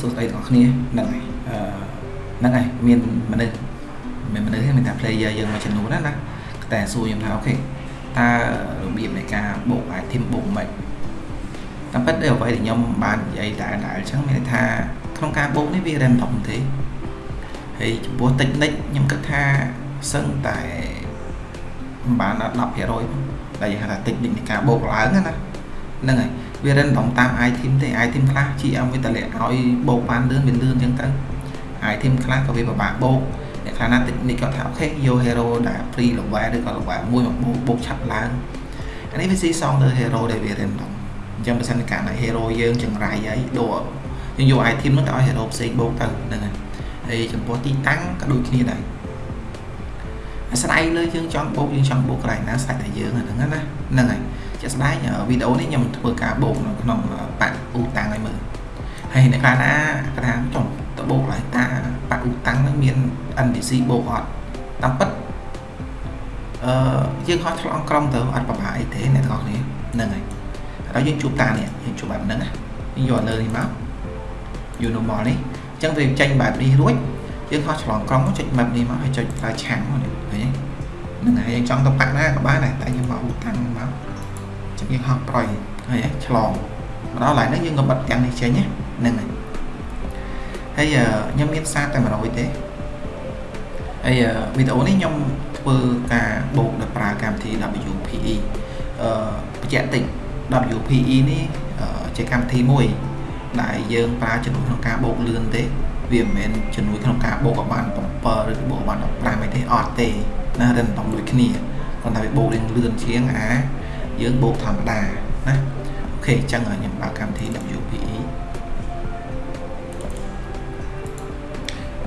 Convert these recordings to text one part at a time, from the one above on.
សួស្តីទាំងអស់គ្នាហ្នឹងហើយអឺហ្នឹងហើយមានមនុស្សមានមនុស្សទេមានតែ player យើងមួយចំនួនណាណាតែសួរខ្ញុំថាអូខេតើរបៀបនៃការបូក item បូកមិនតាមពិតអ្វីដែលខ្ញុំបាននិយាយតែតែអញ្ចឹងមានន័យថាក្នុងការបូកនេះវា random ទេហើយចំពោះ technique ខ្ញុំគិតថាសឹងតែមិនបានដល់10%តែយើងហៅថា technique នៃការបូកឡើងណាហ្នឹងហើយ វា random តាម item ទេ item ខ្លះ GM វាតម្លាក់ឲ្យបូកបានលឿនវាលឿនអញ្ចឹងទៅ item ខ្លះក៏វាពិបាកបូកអ្នកខ្លះណាតិចនេះគាត់ថាអូខេយក hero ដែល free level ឬក៏ level មួយមកបូកបូកឆាប់ឡើងអានេះវាស៊ីសងលើ hero ដែលវា random អញ្ចឹងបើសិនកាលណា hero យើងចង្រៃហើយដូរយើងយក item នោះទៅឲ្យ hero ផ្សេងបូកទៅហ្នឹងហើយហើយចំពោះទីតាំងក៏ដូចគ្នាដែរអាស្រ័យលើយើងចង់បូកយើងចង់បូកកន្លែងណាស្រេចតែយើងហ្នឹងណាហ្នឹងហើយ ជាក់ស្ដែងវីដេអូនេះខ្ញុំធ្វើការបូកនៅក្នុងបាក់អ៊ូតាំងឲ្យមើលហើយអ្នកខ្លះណាគាត់ថាចុះតបូកឡើយតាបាក់អ៊ូតាំងនឹងមាន NPC បូកអត់តាមពិតអឺយើងហោះឆ្លងក្រុងទៅអត់ប្រហែលអីទេអ្នកទាំងអស់គ្នាហ្នឹងហើយហើយយើងជួបតានេះយើងជួបបែបហ្នឹងណាយើងយកលើនេះមកយូ normal នេះអញ្ចឹងវាចេញបែបនេះរួចយើងហោះឆ្លងក្រុងចុច map នេះមកហើយចុចប្រើឆាំងឃើញទេហ្នឹងហើយយើងចង់ទៅបាក់ណាក៏បានដែរតែយើងមកអ៊ូតាំងមកចឹង យើងហោះប្រយហើយឆ្លងមកដល់ឡើងនេះយើងក៏បិទទាំងនេះចេញហ្នឹងហើយហើយខ្ញុំមានសារតែ100ទេហើយវីដេអូនេះខ្ញុំធ្វើការបូកដោយប្រើកម្មវិធី WPE អឺបញ្ជាក់តិច WPE នេះជាកម្មវិធីមួយដែលយើងប្រើជំនួយក្នុងការបូកលឿនទេវាមិនមែនជំនួយក្នុងការបូកឲ្យបាន7ឬបូកបាន15អីទេអត់ទេណារឹងតំដូចគ្នាគ្រាន់តែវាបូករៀងលឿនជាងអា យើងបូកធម្មតាណាអូខេអញ្ចឹងខ្ញុំបើកកម្មវិធី WPE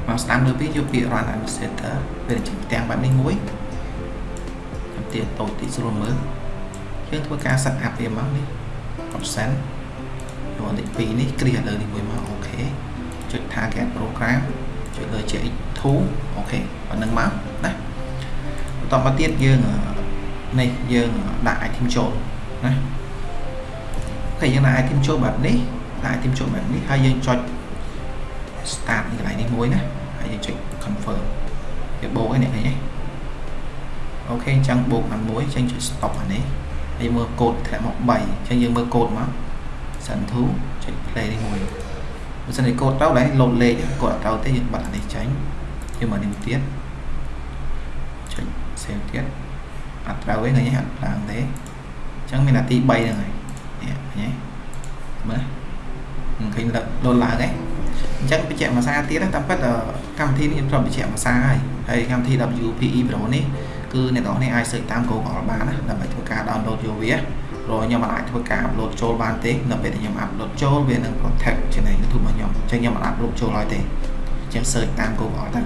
មកស្ដាប់លើពីយកពាក្យ run administrator វាចេញផ្ទាំងបែបនេះមួយខ្ញុំទាតូចតិចស្រួលមើលយើងធ្វើការ set up វាមកនេះ option យកលេខ2នេះគ្រាលើនេះមួយមក okay ចុច target program ចុចលើ JX2 okay ប៉ុណ្្នឹងមកណាបន្តមកទៀតយើង នេះយើងដាក់ item ចូលណា okay យើងដាក់ item ចូលបែបនេះដាក់ item ចូលបែបនេះហើយយើងចុច start នេះកន្លែងនេះមួយណាហើយយើងចុច confirm វាបូកឯនេះឃើញទេអូខេអញ្ចឹងបូកបានមួយអញ្ចឹងចុច stop អានេះហើយមើលកូដធ្លាក់មក3អញ្ចឹងយើងមើលកូដមក send to ចុច play នេះមួយបើសិនជាកូដទៅដែរ load លេខកូដអត់ទៅទេយើងបាត់អានេះចេញយើងមកនេះទៀតចុច save ទៀត អត់ត្រូវទេឃើញអត់ឡើងទេអញ្ចឹងមាននាទី3ហ្នឹងហើយនេះឃើញទេមើលមិនឃើញលោតឡើងទេអញ្ចឹងបញ្ជាក់ភាសាទៀតតាមពិតកម្មវិធីនេះខ្ញុំត្រូវបញ្ជាក់ភាសាហើយហើយកម្មវិធី WPE Pro នេះគឺអ្នកនរនេះអាច search តាម Google បានណាដើម្បីធ្វើការ download យកវាព្រោះខ្ញុំមិនអាចធ្វើការ upload ចូលបានទេនៅពេលដែលខ្ញុំ upload ចូលវានឹង protect channel YouTube របស់ខ្ញុំអញ្ចឹងខ្ញុំមិនអាច upload ចូលឲ្យទេអញ្ចឹង search តាម Google ទៅ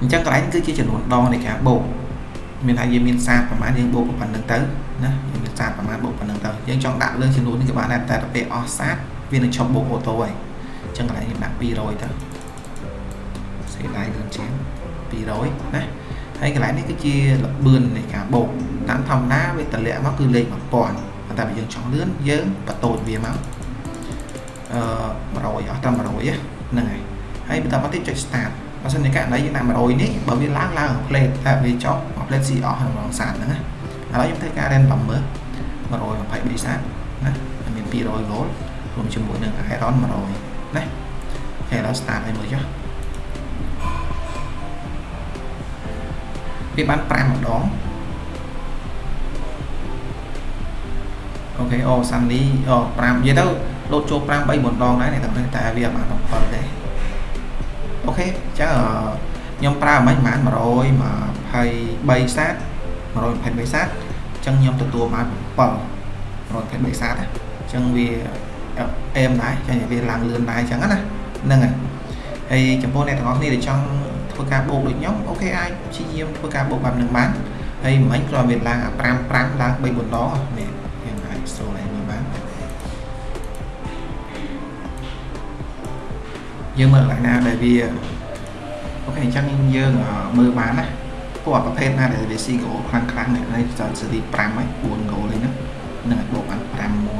អញ្ចឹងកន្លែងគឺជាចំនួនដងនៃការបូក មានថាយើងមានសាតប្រហែលយើងបូកប៉ុណ្្នឹងទៅណាយើងមានសាតប្រហែលបូកប៉ុណ្្នឹងទៅយើងចង់ដាក់លើចំនួននេះក៏បានដែរតែទៅពេលអស់សាតវានឹងឈប់បូកអូតូហើយអញ្ចឹងកន្លែងខ្ញុំដាក់200ទៅសេដៃលឿនជាង200ណាហើយកន្លែងនេះគឺជាលបឿននៃការបូកតាមធម្មតាវាតម្លាក់មកគឺលេខ1000តែបើយើងចង់លឿនយើងបន្ទោចវាមកអឺ100អស់ត្រឹម100ហ្នឹងហើយហើយបន្តមកទៀតចុច start បើសិនជាករណីយើងដាក់100នេះបើវាឡើងឡើងផ្លេតតែវាចុះ ផ្លេតស៊ីអស់ក្នុងសាតហ្នឹងណាឥឡូវខ្ញុំធ្វើការ random មើល123សាតណាមាន200 gold រួមជាមួយនឹង iron 100ណាហើយឥឡូវ start ឲ្យមើលចុះវាបាន5ម្ដងអូខេអូសាន់លីអូ5និយាយទៅលោតចូល5 3 4ដងដែរតែតែវាអត់បាន7ទេអូខេអញ្ចឹងខ្ញុំប្រើមិនប្រហែល 123សាត123សាតអញ្ចឹងខ្ញុំទទួលបាន7 123សាតអញ្ចឹងវាអេមដែរចាញ់វាឡើងលឿនដែរអញ្ចឹងណាហ្នឹងហើយហើយចំពោះអ្នកទាំងអស់គ្នាដែលចង់ធ្វើការបូកដូចខ្ញុំអូខេអាចព្យាយាមធ្វើការបូកបែបហ្នឹងបានហើយមិញគ្រាន់វាឡើងអា5 5ឡើង3 4ដងនេះយើងអាចស្រួលឲ្យមើលបានយើងមើលកន្លែងណាដែលវាអូខេអញ្ចឹងយើងមើលបានណា ពួកប្រភេទណាដែលវាស៊ីគោខ្លាំងខ្លាំងនេះចូលស៊េរី5ហើយ4គោលនេះណានឹងឲ្យបូកបាន5 1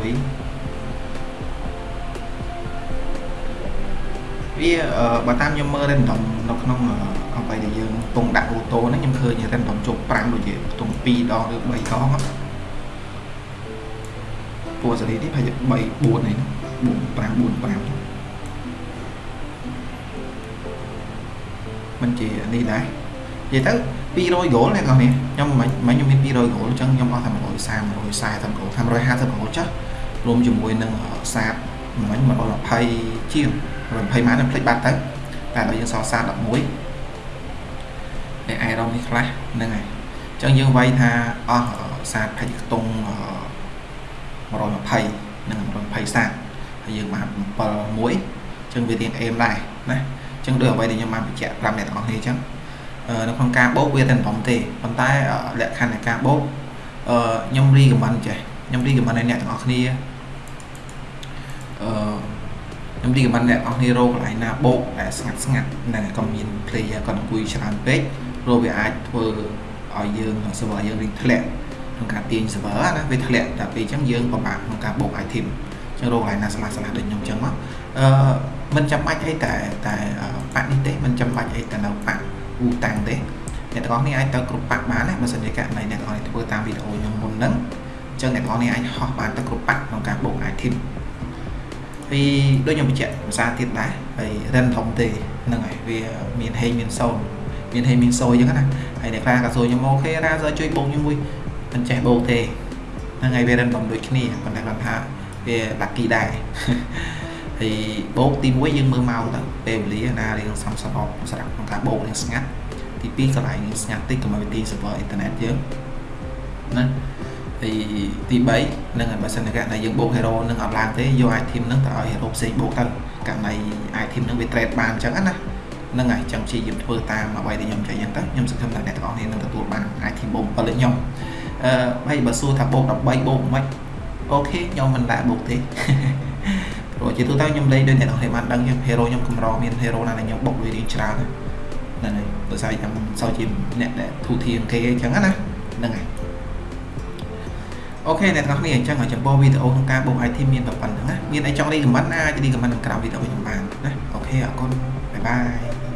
វាបើតាមខ្ញុំមើល random នៅក្នុងអ្វីដែលយើងកំពុងដាក់អូតូហ្នឹងខ្ញុំឃើញ random ជប់5ដូចជាខ្ទង់2ដងឬ3ដងពួកសេរីនេះប្រហែលជា3 4ហ្នឹង4 5 4 5និយាយជានេះដែរ និយាយទៅ200 goal អ្នកនរនេះខ្ញុំមិនមិនខ្ញុំមាន200 goal អញ្ចឹងខ្ញុំអស់តែ130 140 goal ថា150 goal ចាស់រួមជាមួយនឹងសាតមិញ120ជាង120ម៉ានខ្ញុំភ្លេចបាត់ទៅតែដល់យើងសល់សាត11ហើយអេរ៉ុងនេះខ្លះហ្នឹងហើយអញ្ចឹងយើងវាយថាអស់សាតផេកខ្ទង់120និង120សាតហើយយើងបាន7មួយអញ្ចឹងវារៀងអេមដែរណាអញ្ចឹងដូចអ្វីដែលខ្ញុំបានបញ្ជាក់ប្រាប់អ្នកទាំងអស់គ្នាអញ្ចឹង នៅក្នុងការបោកវាតែមិនធំទេប៉ុន្តែលក្ខខណ្ឌនៃការបោកអឺខ្ញុំរីកមិនចេះខ្ញុំរីកមិនឲ្យអ្នកទាំងអស់គ្នាអឺខ្ញុំរីកមិនអ្នកទាំងអស់គ្នារកកន្លែងណាបោកដែលស្ងាត់ស្ងាត់ហ្នឹងក៏មាន player គាត់អង្គុយច្រើនពេកព្រោះវាអាចធ្វើឲ្យយើង server យើងរីកធ្លាក់ក្នុងការទាញ server ណាវាធ្លាក់តែពេលអញ្ចឹងយើងពិបាកក្នុងការបោក item អញ្ចឹងរកកន្លែងណាស្លាស់ស្លាស់ដូចខ្ញុំអញ្ចឹងមកអឺមិនចាំបាច់អីតែតែប៉ាក់នេះទេមិនចាំបាច់អីតែនៅប៉ាក់ អ៊ូតាំងទេអ្នកទាំងអស់គ្នាអាចទៅគ្រប់ប៉ាក់បានណាបើសិនជាករណីអ្នកទាំងអស់គ្នាធ្វើតាមវីដេអូខ្ញុំមុនហ្នឹងអញ្ចឹងអ្នកទាំងអស់គ្នាអាចហោះបានទៅគ្រប់ប៉ាក់ក្នុងការបូក item ពីដូចខ្ញុំបញ្ជាក់ភាសាទៀតដែរហើយ random ទេហ្នឹងហើយវាមានហេងមានសូនមានហេងមានសូអញ្ចឹងណាហើយអ្នកខ្លះក៏សួរខ្ញុំអូខេរ៉ាសើជួយបូកខ្ញុំមួយមិនចេះបូកទេហ្នឹងហើយវា random ដូចគ្នាប៉ុន្តែគាត់ថាវា lucky ដែរ ហើយបោកទី1យើងមើលម៉ោងទៅពេលវេលាណារៀងសំស្របសម្រាប់ក្នុងការបោករៀងស្ងាត់ទី2កន្លែងស្ងាត់តិចកុំឲ្យវាទី server អ៊ីនធឺណិតយើងណាហើយទី3នឹងបើសិនជាករណីយើងបោក hero នឹងអត់ឡើងទេយក item នឹងទៅឲ្យ hero ផ្សេងបោកទៅករណី item នឹងវា trade បានអញ្ចឹងណាហ្នឹងហើយចង់ព្យាយាមធ្វើតាមអ្វីដែលខ្ញុំចង់យ៉ាងទៅខ្ញុំសង្ឃឹមថាអ្នកទាំងអស់គ្នានឹងទទួលបាន item បោក7ដូចខ្ញុំអឺហើយបើសួរថាបោក13បោកមិន okay ខ្ញុំមិនដាក់បោកទេ ព្រោះជាទូទៅខ្ញុំលេងដូចអ្នកនរគ្នាបានដឹងខ្ញុំ hero ខ្ញុំកម្រមាន hero ណាដែលខ្ញុំបុកលុយរៀងច្រើនហ្នឹងហើយដោយសារខ្ញុំសូវជាអ្នកដែលធូធាងគេអញ្ចឹងណាហ្នឹងហើយ okay អ្នកនរគ្នាអញ្ចឹងឲ្យចំពោះវីដេអូក្នុងការបុក item មានតែប៉ុណ្្នឹងណាមានអីចង់ recommend ណាអាច recommend ក្នុងក្រោមវីដេអូខ្ញុំបានណា okay អរគុណបាយបាយ